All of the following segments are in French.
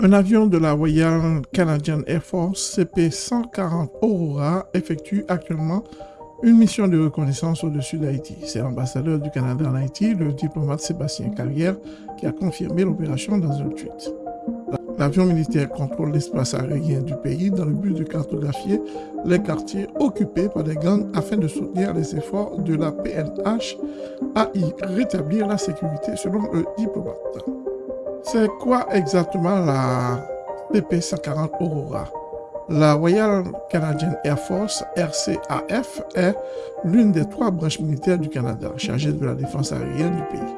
Un avion de la Royal Canadian Air Force CP-140 Aurora effectue actuellement une mission de reconnaissance au-dessus d'Haïti. C'est l'ambassadeur du Canada en Haïti, le diplomate Sébastien Carrière, qui a confirmé l'opération dans un tweet. L'avion militaire contrôle l'espace aérien du pays dans le but de cartographier les quartiers occupés par des gangs afin de soutenir les efforts de la PNH à y rétablir la sécurité selon le diplomate. C'est quoi exactement la PP-140 Aurora? La Royal Canadian Air Force, RCAF, est l'une des trois branches militaires du Canada chargée de la défense aérienne du pays.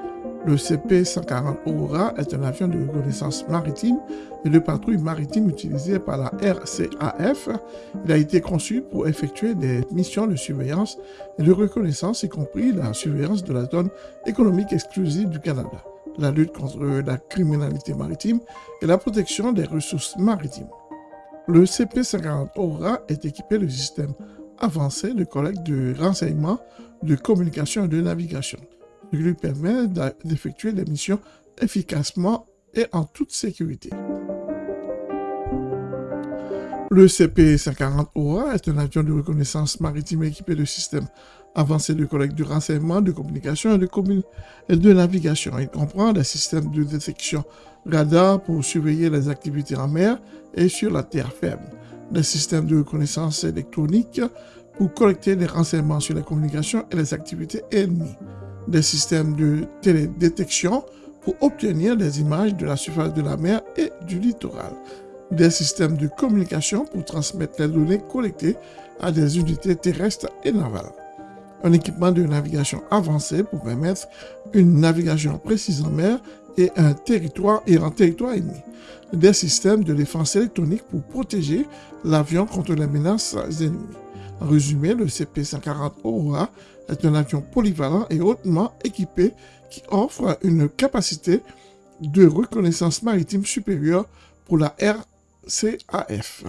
Le CP-140 Aurora est un avion de reconnaissance maritime et de patrouille maritime utilisé par la RCAF. Il a été conçu pour effectuer des missions de surveillance et de reconnaissance, y compris la surveillance de la zone économique exclusive du Canada la lutte contre la criminalité maritime et la protection des ressources maritimes. Le CP50 Aura est équipé de systèmes avancés de collecte de renseignements, de communication et de navigation, ce qui lui permet d'effectuer des missions efficacement et en toute sécurité. Le CP-140 OA est un avion de reconnaissance maritime équipé de systèmes avancés de collecte de renseignements, de communication et de, et de navigation. Il comprend des systèmes de détection radar pour surveiller les activités en mer et sur la terre ferme, des systèmes de reconnaissance électronique pour collecter des renseignements sur les communications et les activités ennemies, des systèmes de télédétection pour obtenir des images de la surface de la mer et du littoral, des systèmes de communication pour transmettre les données collectées à des unités terrestres et navales, un équipement de navigation avancé pour permettre une navigation précise en mer et un territoire et en territoire ennemi, des systèmes de défense électronique pour protéger l'avion contre les menaces ennemies. En résumé, le CP-140 Aurora est un avion polyvalent et hautement équipé qui offre une capacité de reconnaissance maritime supérieure pour la Air CAF.